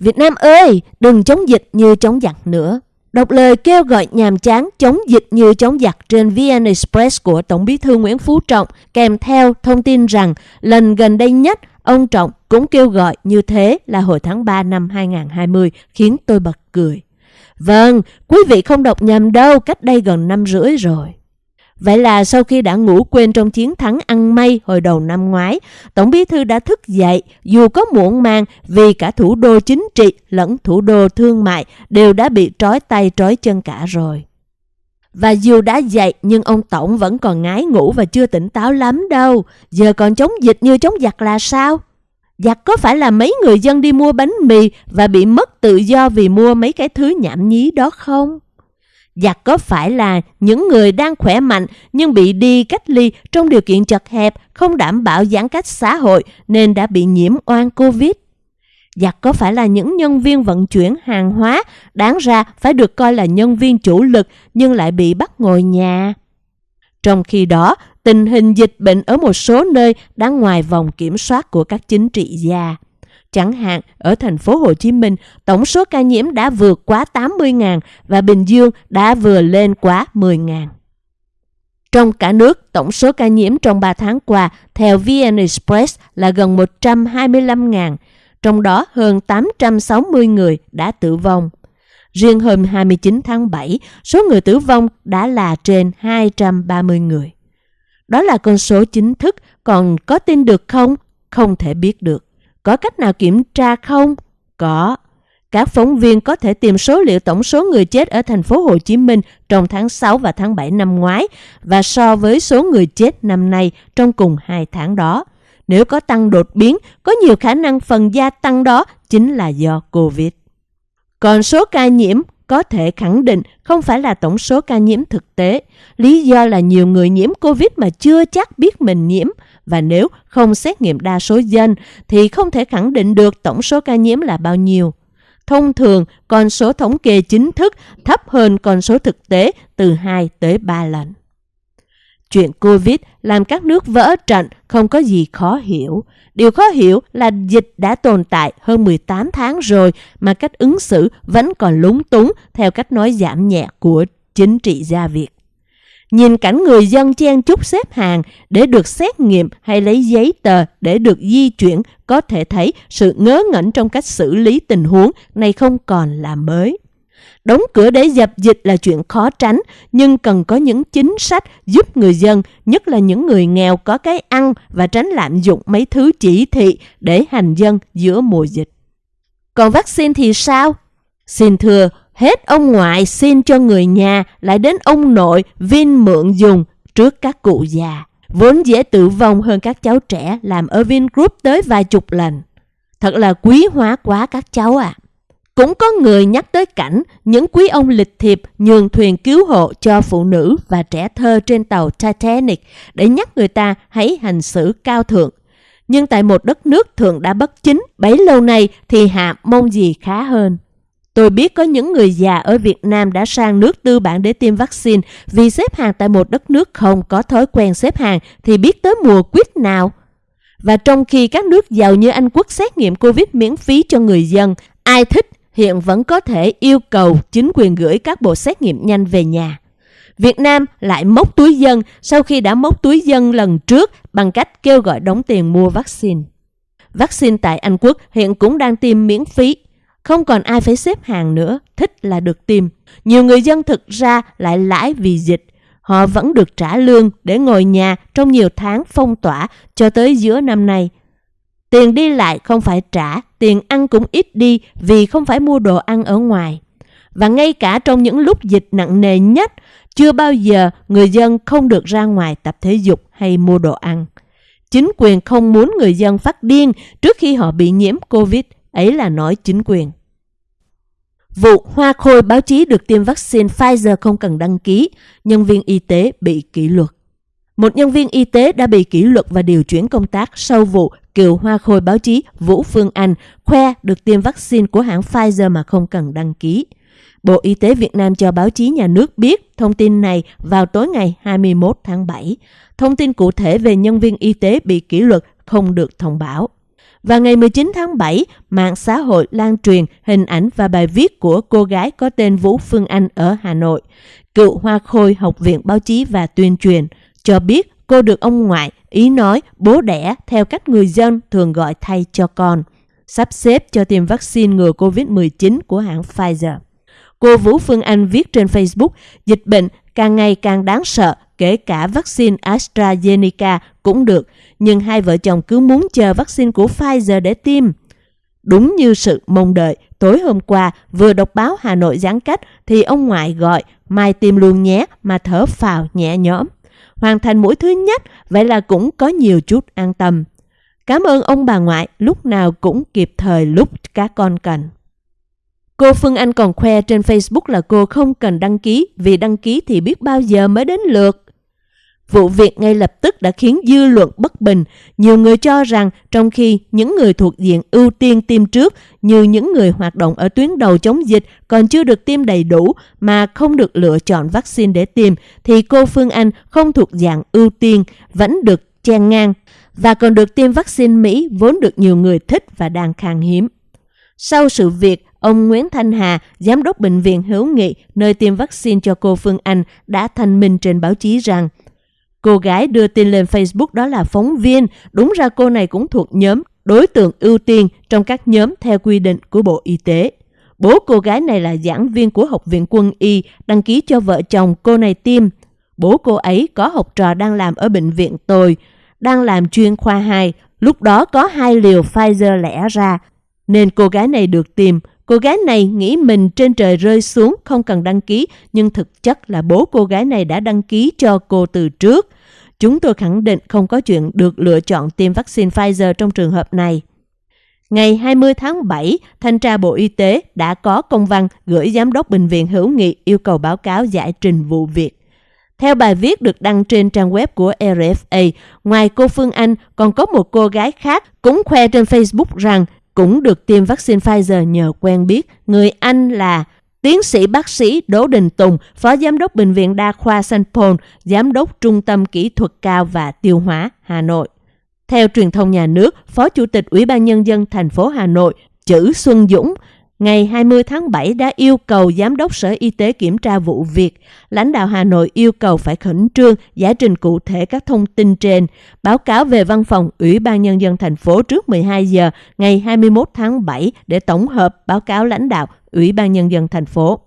Việt Nam ơi, đừng chống dịch như chống giặc nữa. Đọc lời kêu gọi nhàm chán chống dịch như chống giặc trên VN Express của Tổng bí thư Nguyễn Phú Trọng kèm theo thông tin rằng lần gần đây nhất ông Trọng cũng kêu gọi như thế là hồi tháng 3 năm 2020 khiến tôi bật cười. Vâng, quý vị không đọc nhầm đâu, cách đây gần năm rưỡi rồi. Vậy là sau khi đã ngủ quên trong chiến thắng ăn may hồi đầu năm ngoái, Tổng bí thư đã thức dậy dù có muộn màng vì cả thủ đô chính trị lẫn thủ đô thương mại đều đã bị trói tay trói chân cả rồi. Và dù đã dậy nhưng ông Tổng vẫn còn ngái ngủ và chưa tỉnh táo lắm đâu. Giờ còn chống dịch như chống giặc là sao? Giặc có phải là mấy người dân đi mua bánh mì và bị mất tự do vì mua mấy cái thứ nhảm nhí đó không? Và có phải là những người đang khỏe mạnh nhưng bị đi cách ly trong điều kiện chật hẹp, không đảm bảo giãn cách xã hội nên đã bị nhiễm oan Covid? và có phải là những nhân viên vận chuyển hàng hóa đáng ra phải được coi là nhân viên chủ lực nhưng lại bị bắt ngồi nhà? Trong khi đó, tình hình dịch bệnh ở một số nơi đang ngoài vòng kiểm soát của các chính trị gia. Chẳng hạn, ở thành phố Hồ Chí Minh, tổng số ca nhiễm đã vượt quá 80.000 và Bình Dương đã vừa lên quá 10.000. Trong cả nước, tổng số ca nhiễm trong 3 tháng qua theo VN Express là gần 125.000, trong đó hơn 860 người đã tử vong. Riêng hôm 29 tháng 7, số người tử vong đã là trên 230 người. Đó là con số chính thức, còn có tin được không? Không thể biết được. Có cách nào kiểm tra không? Có. Các phóng viên có thể tìm số liệu tổng số người chết ở thành phố Hồ Chí Minh trong tháng 6 và tháng 7 năm ngoái và so với số người chết năm nay trong cùng hai tháng đó. Nếu có tăng đột biến, có nhiều khả năng phần gia tăng đó chính là do Covid. Còn số ca nhiễm có thể khẳng định không phải là tổng số ca nhiễm thực tế. Lý do là nhiều người nhiễm Covid mà chưa chắc biết mình nhiễm và nếu không xét nghiệm đa số dân thì không thể khẳng định được tổng số ca nhiễm là bao nhiêu. Thông thường, con số thống kê chính thức thấp hơn con số thực tế từ 2 tới 3 lần. Chuyện Covid làm các nước vỡ trận không có gì khó hiểu. Điều khó hiểu là dịch đã tồn tại hơn 18 tháng rồi mà cách ứng xử vẫn còn lúng túng theo cách nói giảm nhẹ của chính trị gia Việt. Nhìn cảnh người dân chen chúc xếp hàng để được xét nghiệm hay lấy giấy tờ để được di chuyển có thể thấy sự ngớ ngẩn trong cách xử lý tình huống này không còn là mới. Đóng cửa để dập dịch là chuyện khó tránh, nhưng cần có những chính sách giúp người dân, nhất là những người nghèo có cái ăn và tránh lạm dụng mấy thứ chỉ thị để hành dân giữa mùa dịch. Còn vaccine thì sao? Xin thưa, hết ông ngoại xin cho người nhà lại đến ông nội Vin mượn dùng trước các cụ già. Vốn dễ tử vong hơn các cháu trẻ làm ở Vingroup tới vài chục lần. Thật là quý hóa quá các cháu ạ. À. Cũng có người nhắc tới cảnh những quý ông lịch thiệp nhường thuyền cứu hộ cho phụ nữ và trẻ thơ trên tàu Titanic để nhắc người ta hãy hành xử cao thượng. Nhưng tại một đất nước thường đã bất chính, bấy lâu nay thì hạ mong gì khá hơn. Tôi biết có những người già ở Việt Nam đã sang nước tư bản để tiêm vaccine vì xếp hàng tại một đất nước không có thói quen xếp hàng thì biết tới mùa quýt nào. Và trong khi các nước giàu như Anh Quốc xét nghiệm Covid miễn phí cho người dân, ai thích hiện vẫn có thể yêu cầu chính quyền gửi các bộ xét nghiệm nhanh về nhà. Việt Nam lại móc túi dân sau khi đã móc túi dân lần trước bằng cách kêu gọi đóng tiền mua vaccine. Vaccine tại Anh Quốc hiện cũng đang tiêm miễn phí. Không còn ai phải xếp hàng nữa, thích là được tìm Nhiều người dân thực ra lại lãi vì dịch. Họ vẫn được trả lương để ngồi nhà trong nhiều tháng phong tỏa cho tới giữa năm nay. Tiền đi lại không phải trả, tiền ăn cũng ít đi vì không phải mua đồ ăn ở ngoài. Và ngay cả trong những lúc dịch nặng nề nhất, chưa bao giờ người dân không được ra ngoài tập thể dục hay mua đồ ăn. Chính quyền không muốn người dân phát điên trước khi họ bị nhiễm Covid, ấy là nói chính quyền. Vụ hoa khôi báo chí được tiêm vaccine Pfizer không cần đăng ký, nhân viên y tế bị kỷ luật. Một nhân viên y tế đã bị kỷ luật và điều chuyển công tác sau vụ cựu hoa khôi báo chí Vũ Phương Anh khoe được tiêm vaccine của hãng Pfizer mà không cần đăng ký. Bộ Y tế Việt Nam cho báo chí nhà nước biết thông tin này vào tối ngày 21 tháng 7. Thông tin cụ thể về nhân viên y tế bị kỷ luật không được thông báo. Và ngày 19 tháng 7, mạng xã hội lan truyền hình ảnh và bài viết của cô gái có tên Vũ Phương Anh ở Hà Nội, cựu hoa khôi Học viện Báo chí và Tuyên truyền, cho biết cô được ông ngoại ý nói bố đẻ theo cách người dân thường gọi thay cho con, sắp xếp cho tiêm vaccine ngừa COVID-19 của hãng Pfizer. Cô Vũ Phương Anh viết trên Facebook, dịch bệnh càng ngày càng đáng sợ, kể cả vaccine AstraZeneca cũng được, nhưng hai vợ chồng cứ muốn chờ vaccine của Pfizer để tiêm. Đúng như sự mong đợi, tối hôm qua vừa đọc báo Hà Nội giãn cách thì ông ngoại gọi mai tiêm luôn nhé mà thở phào nhẹ nhõm. Hoàn thành mũi thứ nhất, vậy là cũng có nhiều chút an tâm. Cảm ơn ông bà ngoại lúc nào cũng kịp thời lúc các con cần. Cô Phương Anh còn khoe trên Facebook là cô không cần đăng ký vì đăng ký thì biết bao giờ mới đến lượt. Vụ việc ngay lập tức đã khiến dư luận bất bình. Nhiều người cho rằng trong khi những người thuộc diện ưu tiên tiêm trước như những người hoạt động ở tuyến đầu chống dịch còn chưa được tiêm đầy đủ mà không được lựa chọn vaccine để tiêm thì cô Phương Anh không thuộc dạng ưu tiên vẫn được chen ngang và còn được tiêm vaccine Mỹ vốn được nhiều người thích và đang khan hiếm. Sau sự việc, ông Nguyễn Thanh Hà, giám đốc bệnh viện Hữu Nghị nơi tiêm vaccine cho cô Phương Anh đã thanh minh trên báo chí rằng Cô gái đưa tin lên Facebook đó là phóng viên, đúng ra cô này cũng thuộc nhóm đối tượng ưu tiên trong các nhóm theo quy định của Bộ Y tế. Bố cô gái này là giảng viên của Học viện Quân y, đăng ký cho vợ chồng cô này tiêm. Bố cô ấy có học trò đang làm ở bệnh viện tôi, đang làm chuyên khoa 2, lúc đó có hai liều Pfizer lẻ ra, nên cô gái này được tiêm. Cô gái này nghĩ mình trên trời rơi xuống không cần đăng ký, nhưng thực chất là bố cô gái này đã đăng ký cho cô từ trước. Chúng tôi khẳng định không có chuyện được lựa chọn tiêm vaccine Pfizer trong trường hợp này. Ngày 20 tháng 7, Thanh tra Bộ Y tế đã có công văn gửi Giám đốc Bệnh viện Hữu Nghị yêu cầu báo cáo giải trình vụ việc. Theo bài viết được đăng trên trang web của RFA, ngoài cô Phương Anh còn có một cô gái khác cũng khoe trên Facebook rằng cũng được tiêm vaccine Pfizer nhờ quen biết. Người Anh là Tiến sĩ bác sĩ Đỗ Đình Tùng, Phó Giám đốc Bệnh viện Đa khoa St. Paul, Giám đốc Trung tâm Kỹ thuật cao và Tiêu hóa Hà Nội. Theo truyền thông nhà nước, Phó Chủ tịch Ủy ban Nhân dân thành phố Hà Nội Chữ Xuân Dũng ngày 20 tháng 7 đã yêu cầu Giám đốc Sở Y tế kiểm tra vụ việc. Lãnh đạo Hà Nội yêu cầu phải khẩn trương giải trình cụ thể các thông tin trên, báo cáo về văn phòng Ủy ban Nhân dân thành phố trước 12 giờ ngày 21 tháng 7 để tổng hợp báo cáo lãnh đạo Ủy ban Nhân dân thành phố.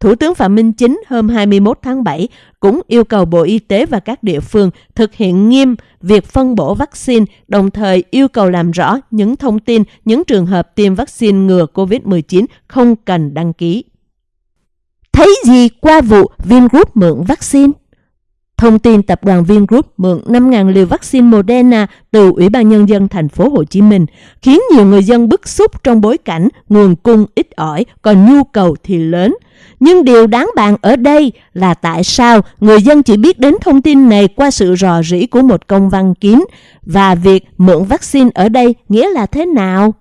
Thủ tướng Phạm Minh Chính hôm 21 tháng 7 cũng yêu cầu Bộ Y tế và các địa phương thực hiện nghiêm việc phân bổ vaccine, đồng thời yêu cầu làm rõ những thông tin, những trường hợp tiêm vaccine ngừa COVID-19 không cần đăng ký. Thấy gì qua vụ Vingroup mượn vaccine? Thông tin tập đoàn Vingroup mượn 5.000 liều vaccine Moderna từ Ủy ban Nhân dân thành phố Hồ Chí Minh, khiến nhiều người dân bức xúc trong bối cảnh nguồn cung ít ỏi, còn nhu cầu thì lớn. Nhưng điều đáng bàn ở đây là tại sao người dân chỉ biết đến thông tin này qua sự rò rỉ của một công văn kín và việc mượn vaccine ở đây nghĩa là thế nào?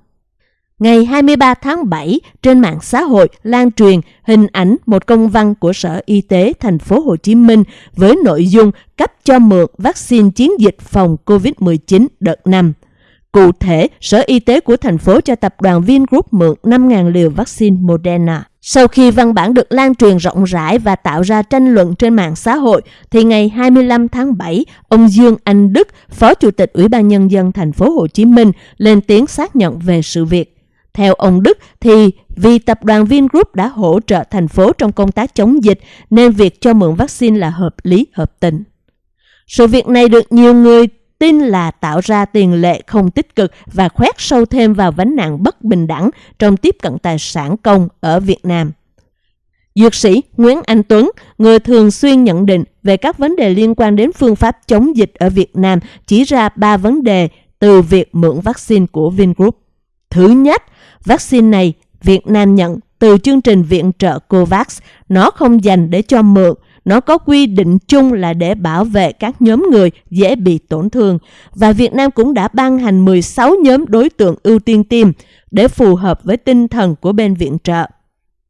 Ngày 23 tháng 7, trên mạng xã hội lan truyền hình ảnh một công văn của Sở Y tế thành phố Hồ Chí Minh với nội dung cấp cho mượn vaccine chiến dịch phòng COVID-19 đợt 5. Cụ thể, Sở Y tế của thành phố cho tập đoàn Vingroup mượn 5.000 liều vaccine Moderna. Sau khi văn bản được lan truyền rộng rãi và tạo ra tranh luận trên mạng xã hội, thì ngày 25 tháng 7, ông Dương Anh Đức, Phó Chủ tịch Ủy ban Nhân dân thành phố Hồ Chí Minh, lên tiếng xác nhận về sự việc. Theo ông Đức thì vì tập đoàn Vingroup đã hỗ trợ thành phố trong công tác chống dịch nên việc cho mượn vaccine là hợp lý hợp tình. Sự việc này được nhiều người tin là tạo ra tiền lệ không tích cực và khoét sâu thêm vào vấn nạn bất bình đẳng trong tiếp cận tài sản công ở Việt Nam. Dược sĩ Nguyễn Anh Tuấn, người thường xuyên nhận định về các vấn đề liên quan đến phương pháp chống dịch ở Việt Nam, chỉ ra ba vấn đề từ việc mượn vaccine của Vingroup. Thứ nhất, vaccine này Việt Nam nhận từ chương trình viện trợ COVAX, nó không dành để cho mượn, nó có quy định chung là để bảo vệ các nhóm người dễ bị tổn thương. Và Việt Nam cũng đã ban hành 16 nhóm đối tượng ưu tiên tiêm để phù hợp với tinh thần của bên viện trợ.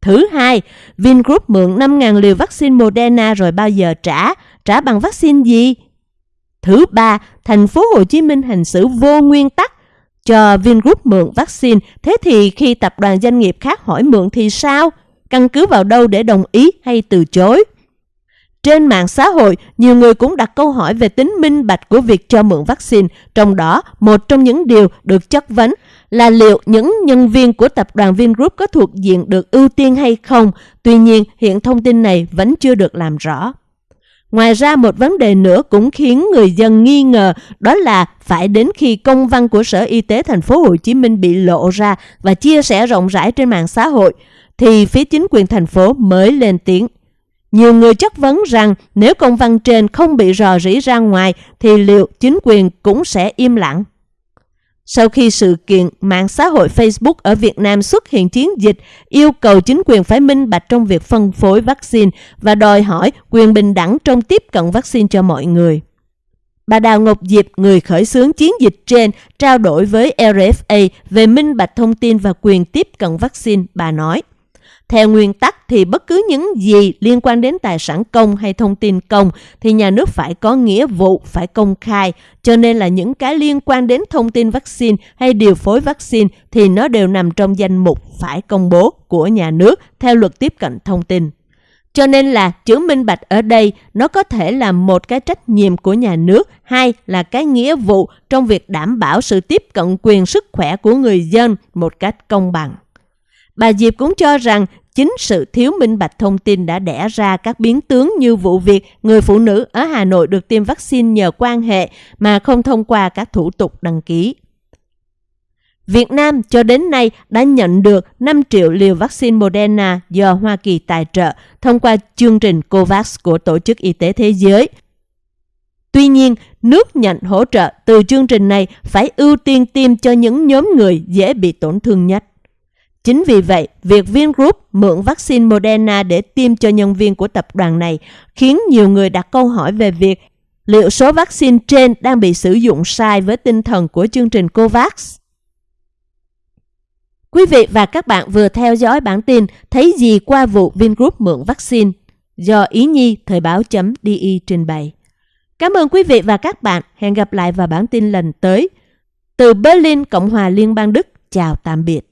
Thứ hai, Vingroup mượn 5.000 liều vaccine Moderna rồi bao giờ trả? Trả bằng vaccine gì? Thứ ba, thành phố Hồ Chí Minh hành xử vô nguyên tắc cho Vingroup mượn vaccine, thế thì khi tập đoàn doanh nghiệp khác hỏi mượn thì sao? Căn cứ vào đâu để đồng ý hay từ chối? Trên mạng xã hội, nhiều người cũng đặt câu hỏi về tính minh bạch của việc cho mượn vaccine. Trong đó, một trong những điều được chất vấn là liệu những nhân viên của tập đoàn Vingroup có thuộc diện được ưu tiên hay không. Tuy nhiên, hiện thông tin này vẫn chưa được làm rõ. Ngoài ra một vấn đề nữa cũng khiến người dân nghi ngờ, đó là phải đến khi công văn của Sở Y tế thành phố Hồ Chí Minh bị lộ ra và chia sẻ rộng rãi trên mạng xã hội, thì phía chính quyền thành phố mới lên tiếng. Nhiều người chất vấn rằng nếu công văn trên không bị rò rỉ ra ngoài, thì liệu chính quyền cũng sẽ im lặng? Sau khi sự kiện mạng xã hội Facebook ở Việt Nam xuất hiện chiến dịch yêu cầu chính quyền phải minh bạch trong việc phân phối vaccine và đòi hỏi quyền bình đẳng trong tiếp cận vaccine cho mọi người. Bà Đào Ngọc Diệp, người khởi xướng chiến dịch trên, trao đổi với RFA về minh bạch thông tin và quyền tiếp cận vaccine, bà nói. Theo nguyên tắc thì bất cứ những gì liên quan đến tài sản công hay thông tin công thì nhà nước phải có nghĩa vụ phải công khai. Cho nên là những cái liên quan đến thông tin vaccine hay điều phối vaccine thì nó đều nằm trong danh mục phải công bố của nhà nước theo luật tiếp cận thông tin. Cho nên là chữ minh bạch ở đây nó có thể là một cái trách nhiệm của nhà nước, hai là cái nghĩa vụ trong việc đảm bảo sự tiếp cận quyền sức khỏe của người dân một cách công bằng. Bà Diệp cũng cho rằng chính sự thiếu minh bạch thông tin đã đẻ ra các biến tướng như vụ việc người phụ nữ ở Hà Nội được tiêm vaccine nhờ quan hệ mà không thông qua các thủ tục đăng ký. Việt Nam cho đến nay đã nhận được 5 triệu liều vaccine Moderna do Hoa Kỳ tài trợ thông qua chương trình COVAX của Tổ chức Y tế Thế giới. Tuy nhiên, nước nhận hỗ trợ từ chương trình này phải ưu tiên tiêm cho những nhóm người dễ bị tổn thương nhất. Chính vì vậy, việc Vingroup mượn vaccine Moderna để tiêm cho nhân viên của tập đoàn này khiến nhiều người đặt câu hỏi về việc liệu số vaccine trên đang bị sử dụng sai với tinh thần của chương trình COVAX. Quý vị và các bạn vừa theo dõi bản tin thấy gì qua vụ Vingroup mượn vaccine do Ý Nhi Thời báo.di trình bày. Cảm ơn quý vị và các bạn. Hẹn gặp lại vào bản tin lần tới. Từ Berlin, Cộng hòa Liên bang Đức. Chào tạm biệt.